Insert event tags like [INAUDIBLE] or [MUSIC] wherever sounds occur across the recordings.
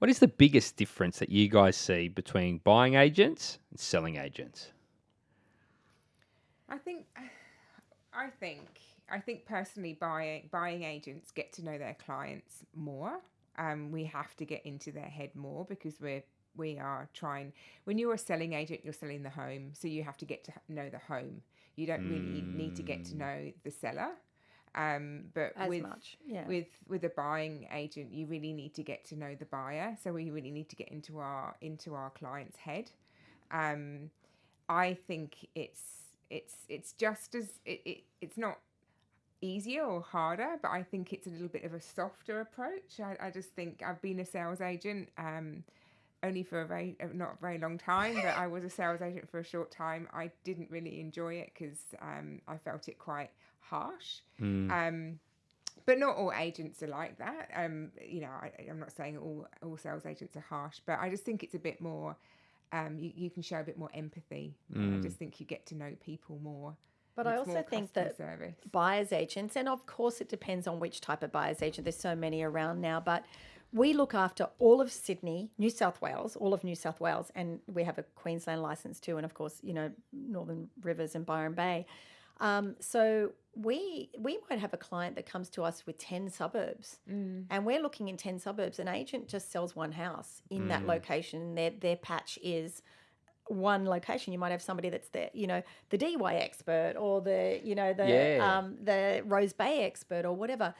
What is the biggest difference that you guys see between buying agents and selling agents? I think, I think, I think personally, buying buying agents get to know their clients more. Um, we have to get into their head more because we're we are trying. When you're a selling agent, you're selling the home, so you have to get to know the home. You don't really need to get to know the seller. Um, but As with much, yeah. with with a buying agent, you really need to get to know the buyer. So we really need to get into our into our client's head. Um, I think it's it's it's just as it, it it's not easier or harder, but I think it's a little bit of a softer approach. I, I just think I've been a sales agent. Um, only for a very uh, not a very long time, but I was a sales agent for a short time. I didn't really enjoy it because um, I felt it quite harsh. Um, but not all agents are like that. Um, you know, I, I'm not saying all all sales agents are harsh, but I just think it's a bit more. Um, you, you can show a bit more empathy. I just think you get to know people more. But I also think that service. buyer's agents, and of course it depends on which type of buyer's agent. There's so many around now, but we look after all of Sydney, New South Wales, all of New South Wales, and we have a Queensland license too, and of course, you know, Northern Rivers and Byron Bay. Um, so we we might have a client that comes to us with ten suburbs, and we're looking in ten suburbs. An agent just sells one house in that location. Their their patch is one location. You might have somebody that's the you know the Dee Why expert or the you know the Yeah. um, the Rose Bay expert or whatever.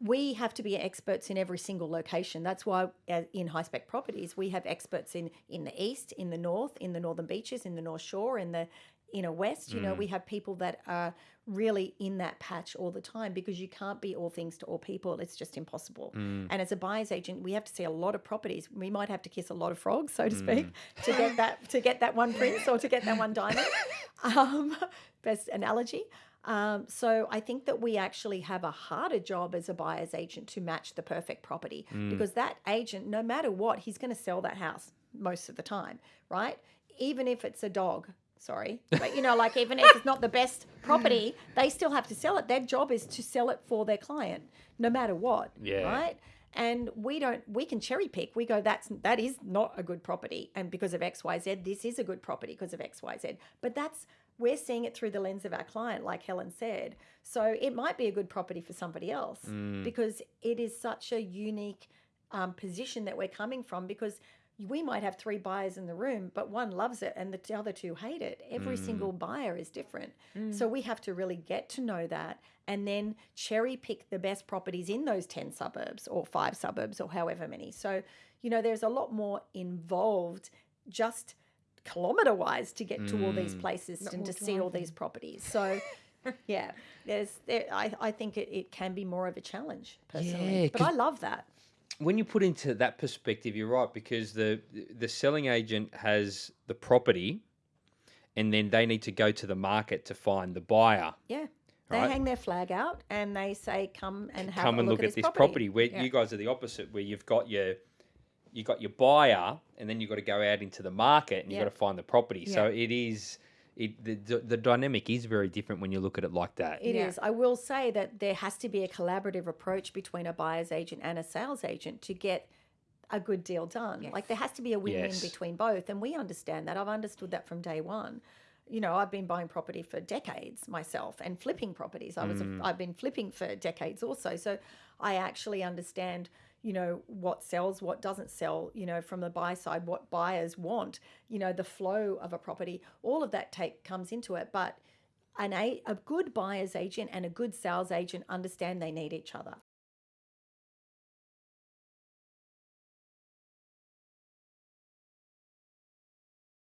We have to be experts in every single location. That's why uh, in high spec properties we have experts in in the east, in the north, in the northern beaches, in the North Shore, in the inner west. You know, we have people that are really in that patch all the time because you can't be all things to all people. It's just impossible. And as a buyer's agent, we have to see a lot of properties. We might have to kiss a lot of frogs, so to speak, to get that to get that one prince or to get that one diamond. [LAUGHS] Um, best analogy. Um, so I think that we actually have a harder job as a buyer's agent to match the perfect property because that agent, no matter what, he's going to sell that house most of the time, right? Even if it's a dog, sorry, but you know, like even if it's not the best property, they still have to sell it. Their job is to sell it for their client, no matter what, Yeah. right? And we don't, we can cherry pick. We go, that's that is not a good property, and because of X, Y, Z, this is a good property because of X, Y, Z. But that's we're seeing it through the lens of our client, like Helen said. So it might be a good property for somebody else because it is such a unique um, position that we're coming from because we might have three buyers in the room, but one loves it and the other two hate it. Every mm. single buyer is different. So we have to really get to know that and then cherry pick the best properties in those 10 suburbs or five suburbs or however many. So, you know, there's a lot more involved just kilometer wise to get to all these mm. places and to see all these properties. So, [LAUGHS] yeah, there's there, I, I think it, it can be more of a challenge personally. Yeah, but 'cause- I love that. When you put into that perspective, you're right because the the selling agent has the property, and then they need to go to the market to find the buyer. Yeah. They Right. hang their flag out and they say, "Come and have Come a and look, look, at, this property. Where Yeah. you guys are the opposite, where you've got your you got your buyer, and then you've got to go out into the market and you've got to find the property. So it is. It, the, the the dynamic is very different when you look at it like that. It is. Yeah. I will say that there has to be a collaborative approach between a buyer's agent and a sales agent to get a good deal done. Like there has to be a win-win Yes. between both, and we understand that. I've understood that from day one. You know, I've been buying property for decades myself and flipping properties. I was a, mm. I've been flipping for decades also. So I actually understand, you know, what sells, what doesn't sell, you know, from the buy side, what buyers want, you know, the flow of a property. All of that take comes into it, but an a, a good buyer's agent and a good sales agent understand they need each other.